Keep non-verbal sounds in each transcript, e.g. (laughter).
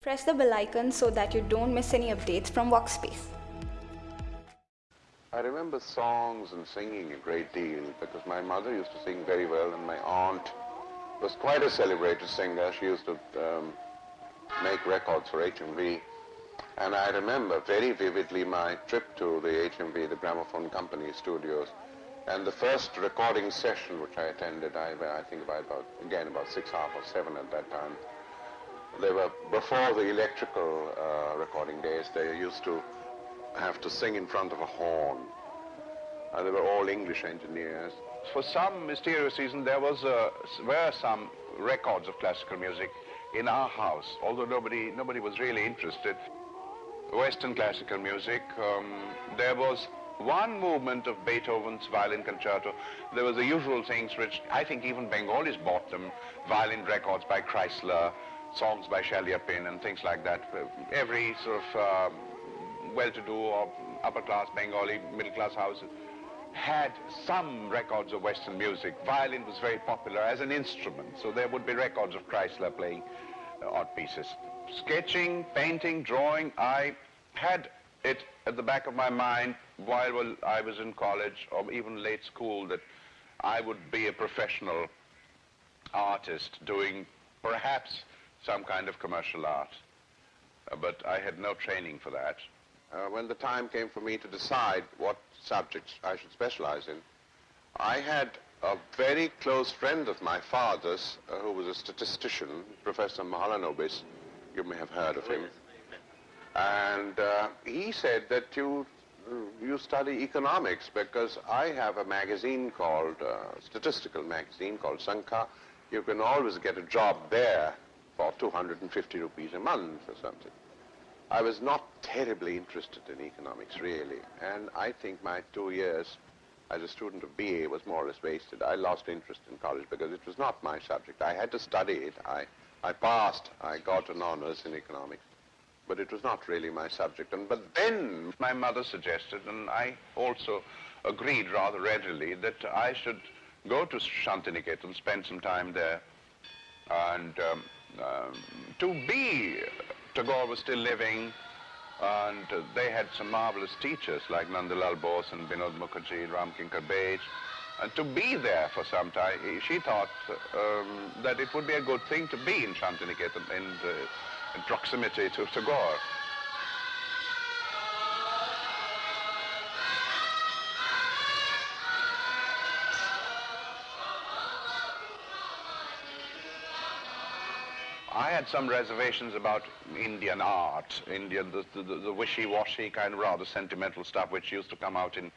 Press the bell icon so that you don't miss any updates from Workspace. I remember songs and singing a great deal because my mother used to sing very well and my aunt was quite a celebrated singer. She used to um, make records for HMV. And I remember very vividly my trip to the HMV, the Gramophone Company studios, and the first recording session which I attended, I, I think about, again, about six, half or seven at that time. They were, before the electrical uh, recording days, they used to have to sing in front of a horn. and they were all English engineers. For some mysterious reason, there was uh, were some records of classical music in our house, although nobody, nobody was really interested. Western classical music, um, there was one movement of Beethoven's violin concerto. There was the usual things which I think even Bengalis bought them, violin records by Kreisler, songs by Chaliapin and things like that. Every sort of um, well-to-do or upper-class Bengali, middle-class house had some records of Western music. Violin was very popular as an instrument, so there would be records of Kreisler playing uh, odd pieces. Sketching, painting, drawing, I had it at the back of my mind while I was in college or even late school that I would be a professional artist doing perhaps some kind of commercial art. Uh, but I had no training for that. Uh, when the time came for me to decide what subjects I should specialize in, I had a very close friend of my father's uh, who was a statistician, Professor Mahalanobis. You may have heard of him. And uh, he said that you, you study economics because I have a magazine called, uh, statistical magazine called Sankhya. You can always get a job there for 250 rupees a month or something. I was not terribly interested in economics, really, and I think my two years as a student of BA was more or less wasted. I lost interest in college because it was not my subject. I had to study it. I, I passed. I got an honors in economics, but it was not really my subject. And But then my mother suggested, and I also agreed rather readily, that I should go to Shantiniketan, and spend some time there, and um, to be, Tagore was still living, and they had some marvelous teachers like Nandalal Bose and Binod Mukherjee, Ram Kinkar Baij. And to be there for some time, she thought um, that it would be a good thing to be in Shantiniketan in, uh, in proximity to Tagore. I had some reservations about Indian art, Indian, the, the, the wishy-washy kind of rather sentimental stuff which used to come out in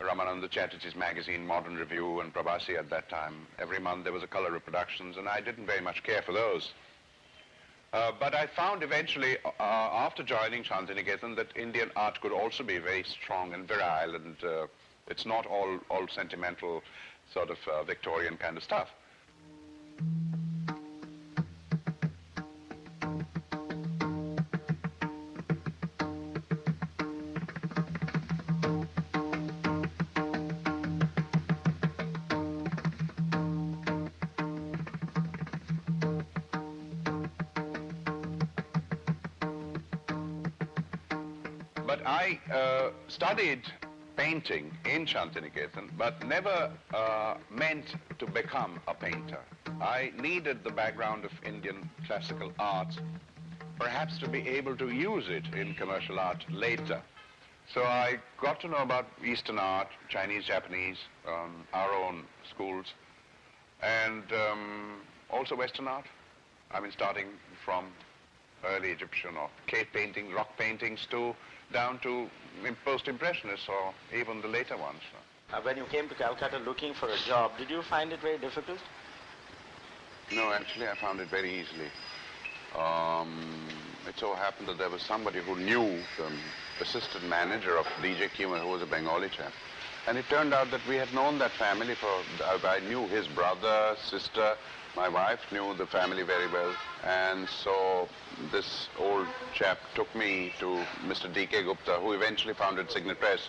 Ramananda Chatterjee's magazine, Modern Review, and Prabasi at that time. Every month there was a color reproductions, and I didn't very much care for those. Uh, but I found eventually, uh, after joining Shantiniketan, that Indian art could also be very strong and virile, and uh, it's not all, all sentimental sort of uh, Victorian kind of stuff. But I uh, studied painting in Shantiniketan, but never uh, meant to become a painter. I needed the background of Indian classical art, perhaps to be able to use it in commercial art later. So I got to know about Eastern art, Chinese, Japanese, um, our own schools, and um, also Western art. I mean, starting from early Egyptian or cave painting, rock paintings to down to post-impressionists or even the later ones. Uh, when you came to Calcutta looking for a job, did you find it very difficult? No, actually I found it very easily. Um, it so happened that there was somebody who knew the assistant manager of DJ Keymer, who was a Bengali chap. And it turned out that we had known that family for, I knew his brother, sister, my wife knew the family very well. And so this old chap took me to Mr. D.K. Gupta, who eventually founded Signet Press.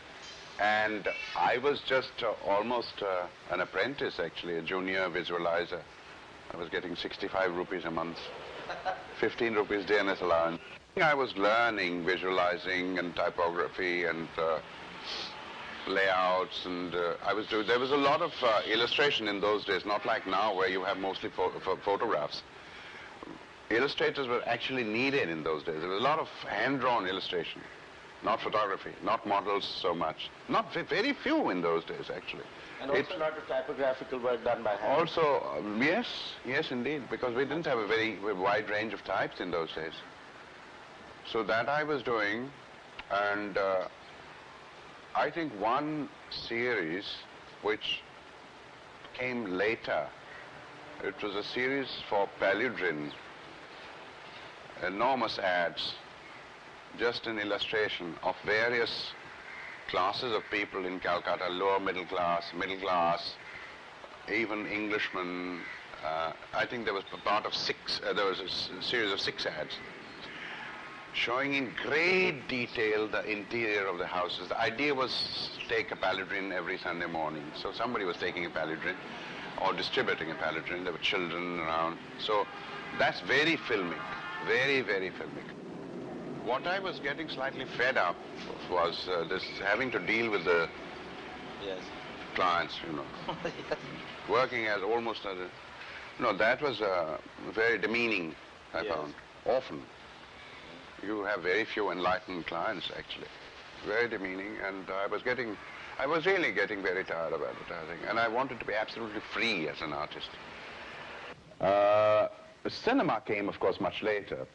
And I was just uh, almost uh, an apprentice, actually, a junior visualizer. I was getting 65 rupees a month. (laughs) 15 rupees DNS allowance. I was learning visualizing and typography and uh, layouts and uh, I was doing, there was a lot of uh, illustration in those days, not like now where you have mostly pho pho photographs. Illustrators were actually needed in those days. There was a lot of hand-drawn illustration, not photography, not models so much. Not very few in those days, actually. And also a lot of typographical work done by hand. Also, um, yes, yes indeed, because we didn't have a very wide range of types in those days. So that I was doing, and uh, I think one series which came later, it was a series for Paludrine, enormous ads, just an illustration of various classes of people in Calcutta, lower middle class, middle class, even Englishmen. Uh, I think there was part of six, uh, there was a series of six ads showing in great detail the interior of the houses. The idea was take a paludrine every Sunday morning. So somebody was taking a paludrine or distributing a paludrine. There were children around. So that's very filmic, very, very filmic. What I was getting slightly fed up was uh, this having to deal with the yes. clients, you know. (laughs) yes. Working as almost as a... No, that was uh, very demeaning, I Yes. found, often. You have very few enlightened clients, actually. Very demeaning, and I was getting, I was really getting very tired of advertising, and I wanted to be absolutely free as an artist. Uh, cinema came, of course, much later.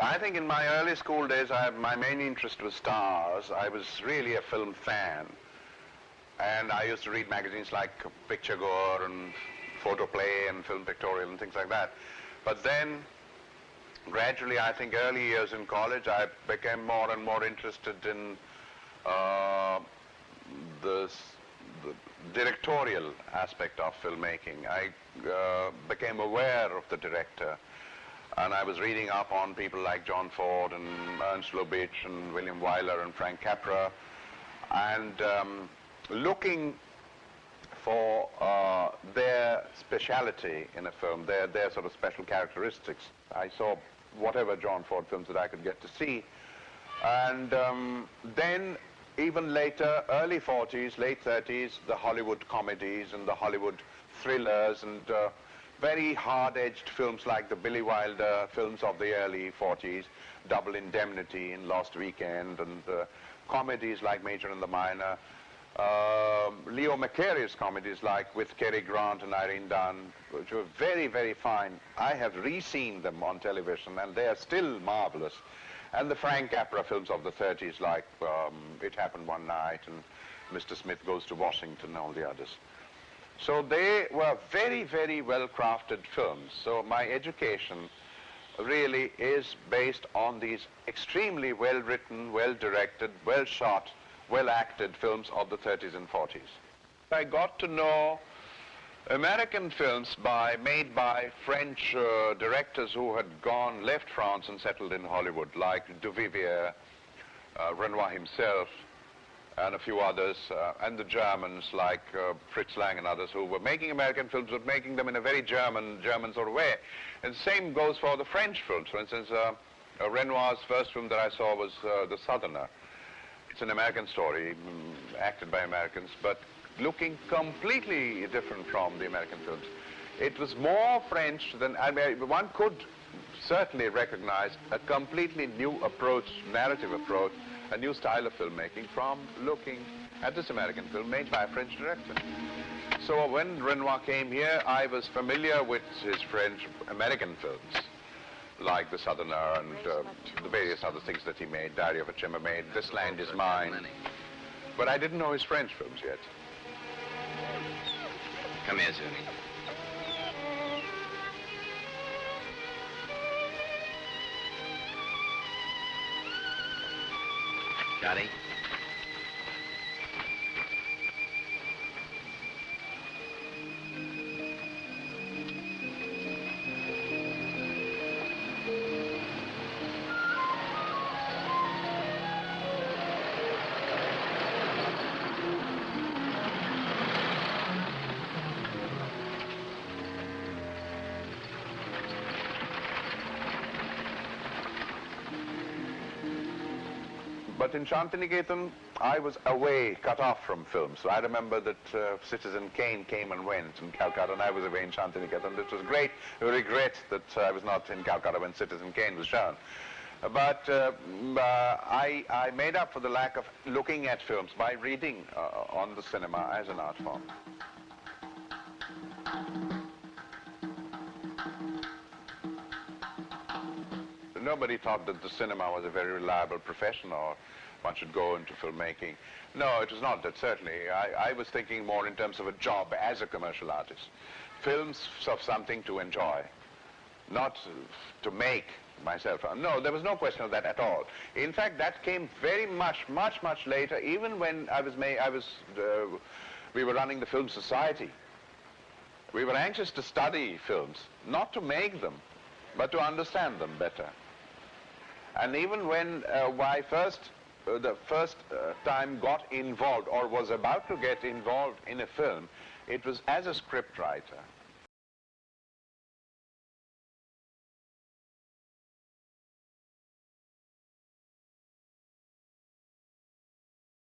I think in my early school days, I, my main interest was stars. I was really a film fan. And I used to read magazines like Picture Goer and Photoplay and Film Pictorial and things like that. But then, gradually, I think early years in college, I became more and more interested in uh, the, the directorial aspect of filmmaking. I uh, became aware of the director. And I was reading up on people like John Ford and Ernst Lubitsch and William Wyler and Frank Capra, and um, looking for uh, their speciality in a film, their, their sort of special characteristics. I saw whatever John Ford films that I could get to see. And um, then even later, early 40s, late 30s, the Hollywood comedies and the Hollywood thrillers and uh, very hard-edged films like the Billy Wilder films of the early 40s, Double Indemnity and Lost Weekend, and uh, comedies like Major and the Minor, um, Leo McCarey's comedies like with Cary Grant and Irene Dunne, which were very, very fine. I have re-seen them on television, and they are still marvelous. And the Frank Capra films of the 30s like um, It Happened One Night and Mr. Smith Goes to Washington and all the others. So they were very, very well-crafted films. So my education really is based on these extremely well-written, well-directed, well-shot, well-acted films of the 30s and 40s. I got to know American films by, made by French uh, directors who had gone, left France and settled in Hollywood, like Duvivier, uh, Renoir himself, and a few others, uh, and the Germans like uh, Fritz Lang and others who were making American films, but making them in a very German, German sort of way. And the same goes for the French films. For instance, uh, uh, Renoir's first film that I saw was uh, The Southerner. It's an American story, mm, acted by Americans, but looking completely different from the American films. It was more French than, I mean, one could certainly recognize a completely new approach, narrative approach, a new style of filmmaking from looking at this American film made by a French director. So when Renoir came here, I was familiar with his French American films, like The Southerner and uh, the various other things that he made, Diary of a Chambermaid, This Land Is Mine. But I didn't know his French films yet. Come here, Zuni. Johnny? But in Shantiniketan, I was away, cut off from film. So I remember that uh, Citizen Kane came and went in Calcutta, and I was away in Shantiniketan. It was great regret that uh, I was not in Calcutta when Citizen Kane was shown. But uh, uh, I, I made up for the lack of looking at films by reading uh, on the cinema as an art form. Nobody thought that the cinema was a very reliable profession or one should go into filmmaking. No, it was not that, certainly. I, I was thinking more in terms of a job as a commercial artist. Films of something to enjoy, not to make myself. No, there was no question of that at all. In fact, that came very much, much, much later, even when I was, I was uh, we were running the Film Society. We were anxious to study films, not to make them, but to understand them better. And even when uh, I first, uh, the first uh, time got involved or was about to get involved in a film, it was as a scriptwriter.